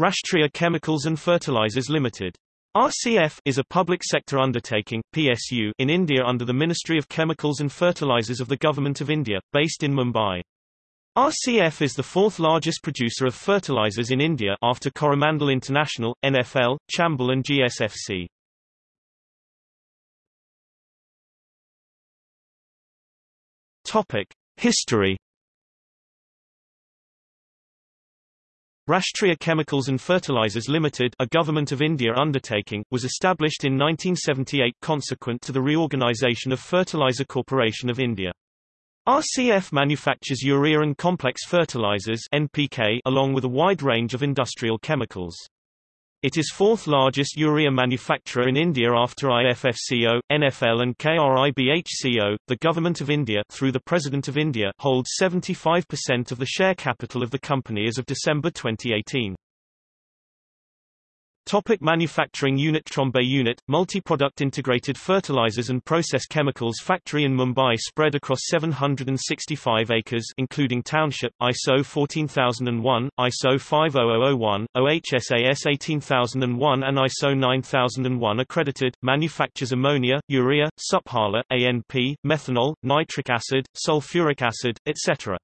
Rashtriya Chemicals and Fertilizers Limited RCF is a public sector undertaking PSU in India under the Ministry of Chemicals and Fertilizers of the Government of India, based in Mumbai. RCF is the fourth largest producer of fertilizers in India after Coromandel International, NFL, Chambal and GSFC. Topic: History Rashtriya Chemicals and Fertilizers Limited, a Government of India undertaking, was established in 1978 consequent to the reorganization of Fertilizer Corporation of India. RCF manufactures urea and complex fertilizers NPK along with a wide range of industrial chemicals. It is fourth largest urea manufacturer in India after IFFCO, NFL and KRIBHCO. The Government of India through the President of India holds 75% of the share capital of the company as of December 2018. Topic manufacturing unit Trombay unit, multi-product integrated fertilizers and process chemicals factory in Mumbai spread across 765 acres including township, ISO 14001, ISO 50001, OHSAS 18001 and ISO 9001 accredited, manufactures ammonia, urea, Suphala, ANP, methanol, nitric acid, sulfuric acid, etc.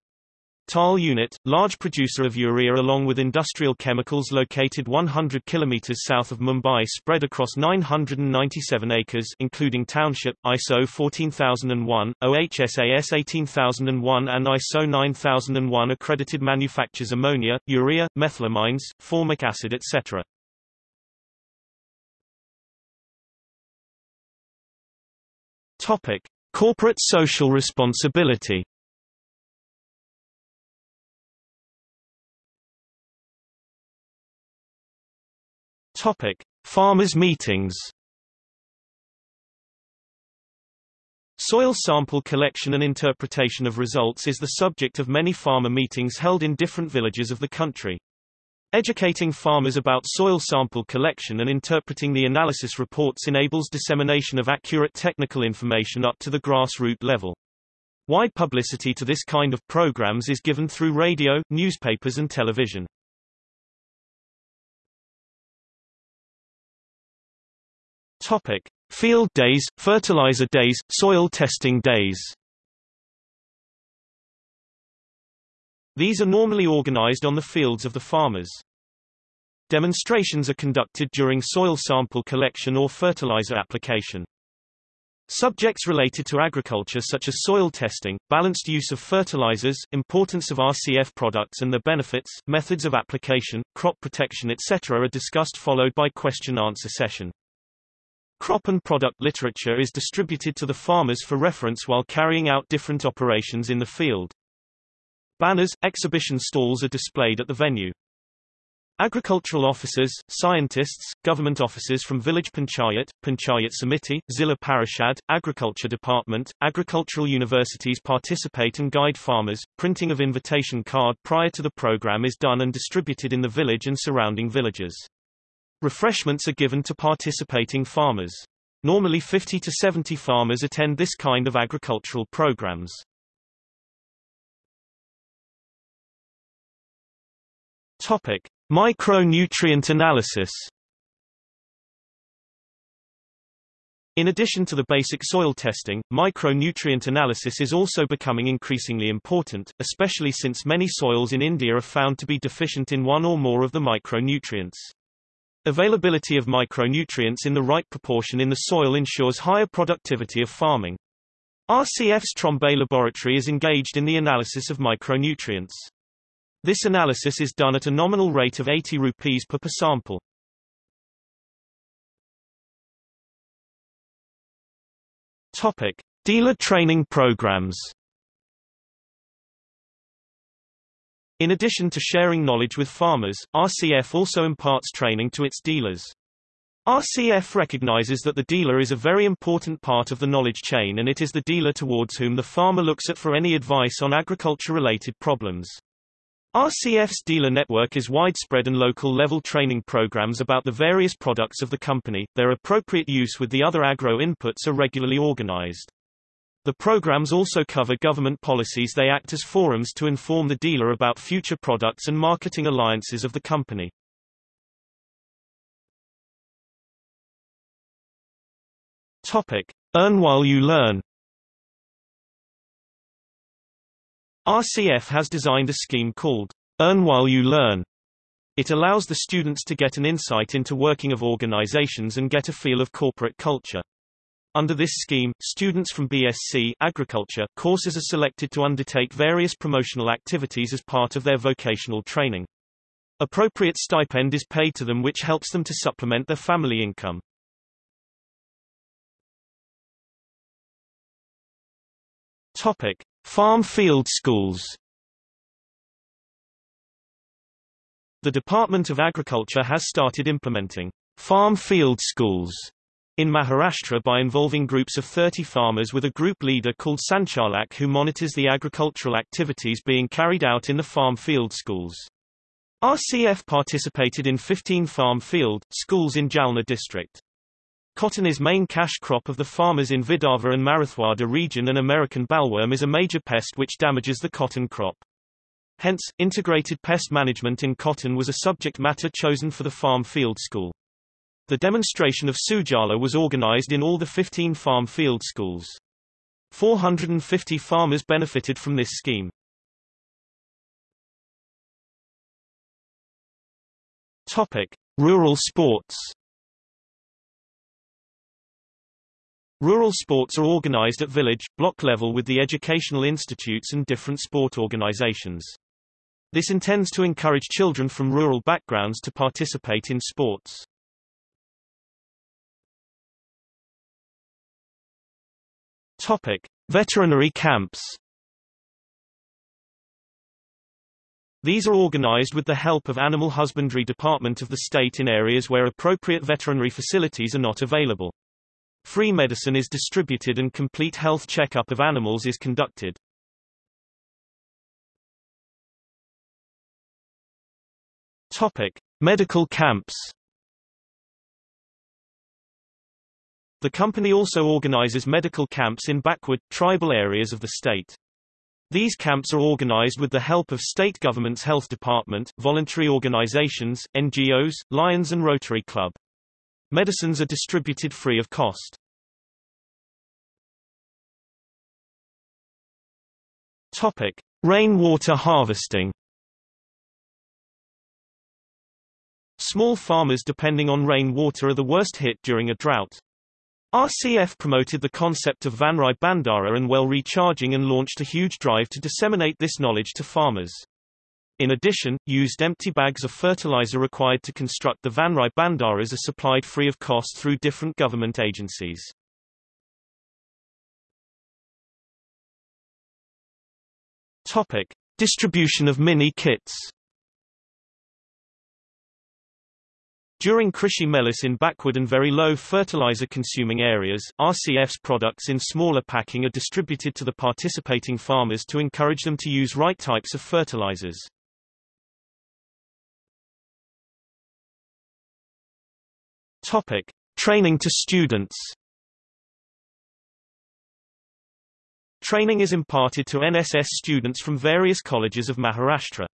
Thal unit, large producer of urea along with industrial chemicals located 100 km south of Mumbai spread across 997 acres including township, ISO 14001, OHSAS 18001 and ISO 9001 accredited manufactures ammonia, urea, methylamines, formic acid etc. Topic. Corporate social responsibility Topic: Farmers' meetings. Soil sample collection and interpretation of results is the subject of many farmer meetings held in different villages of the country. Educating farmers about soil sample collection and interpreting the analysis reports enables dissemination of accurate technical information up to the grassroots level. Wide publicity to this kind of programs is given through radio, newspapers and television. Topic: Field days, fertilizer days, soil testing days. These are normally organized on the fields of the farmers. Demonstrations are conducted during soil sample collection or fertilizer application. Subjects related to agriculture such as soil testing, balanced use of fertilizers, importance of RCF products and their benefits, methods of application, crop protection etc. are discussed followed by question-answer session. Crop and product literature is distributed to the farmers for reference while carrying out different operations in the field. Banners, exhibition stalls are displayed at the venue. Agricultural officers, scientists, government officers from village panchayat, panchayat samiti, zilla parishad, agriculture department, agricultural universities participate and guide farmers. Printing of invitation card prior to the program is done and distributed in the village and surrounding villages. Refreshments are given to participating farmers. Normally 50 to 70 farmers attend this kind of agricultural programs. Topic: Micronutrient analysis. In addition to the basic soil testing, micronutrient analysis is also becoming increasingly important, especially since many soils in India are found to be deficient in one or more of the micronutrients. Availability of micronutrients in the right proportion in the soil ensures higher productivity of farming. RCF's Trombay laboratory is engaged in the analysis of micronutrients. This analysis is done at a nominal rate of 80 rupees per per sample. Topic: Dealer training programs. In addition to sharing knowledge with farmers, RCF also imparts training to its dealers. RCF recognizes that the dealer is a very important part of the knowledge chain and it is the dealer towards whom the farmer looks at for any advice on agriculture-related problems. RCF's dealer network is widespread and local level training programs about the various products of the company, their appropriate use with the other agro inputs are regularly organized. The programs also cover government policies they act as forums to inform the dealer about future products and marketing alliances of the company. Topic. Earn while you learn RCF has designed a scheme called Earn While You Learn. It allows the students to get an insight into working of organizations and get a feel of corporate culture. Under this scheme, students from BSc agriculture courses are selected to undertake various promotional activities as part of their vocational training. Appropriate stipend is paid to them which helps them to supplement their family income. Topic: Farm field schools The Department of Agriculture has started implementing farm field schools in Maharashtra by involving groups of 30 farmers with a group leader called Sanchalak who monitors the agricultural activities being carried out in the farm field schools. RCF participated in 15 farm field schools in Jalna district. Cotton is main cash crop of the farmers in Vidarbha and Marathwada region and American bollworm is a major pest which damages the cotton crop. Hence, integrated pest management in cotton was a subject matter chosen for the farm field school. The demonstration of Sujala was organized in all the 15 farm field schools. 450 farmers benefited from this scheme. Topic: Rural sports. Rural sports are organized at village, block level with the educational institutes and different sport organizations. This intends to encourage children from rural backgrounds to participate in sports. Topic: Veterinary camps. These are organized with the help of Animal Husbandry Department of the state in areas where appropriate veterinary facilities are not available. Free medicine is distributed and complete health checkup of animals is conducted. Topic: Medical camps. The company also organizes medical camps in backward, tribal areas of the state. These camps are organized with the help of state government's health department, voluntary organizations, NGOs, Lions and Rotary Club. Medicines are distributed free of cost. Topic: Rainwater harvesting. Small farmers depending on rainwater are the worst hit during a drought. RCF promoted the concept of Vanrai Bandhara and well recharging and launched a huge drive to disseminate this knowledge to farmers. In addition, used empty bags of fertilizer required to construct the Vanrai Bandharas are supplied free of cost through different government agencies. Topic: Distribution of mini During Krishi Melas in backward and very low fertilizer consuming areas, RCF's products in smaller packing are distributed to the participating farmers to encourage them to use right types of fertilizers. Topic: Training to students. Training is imparted to NSS students from various colleges of Maharashtra.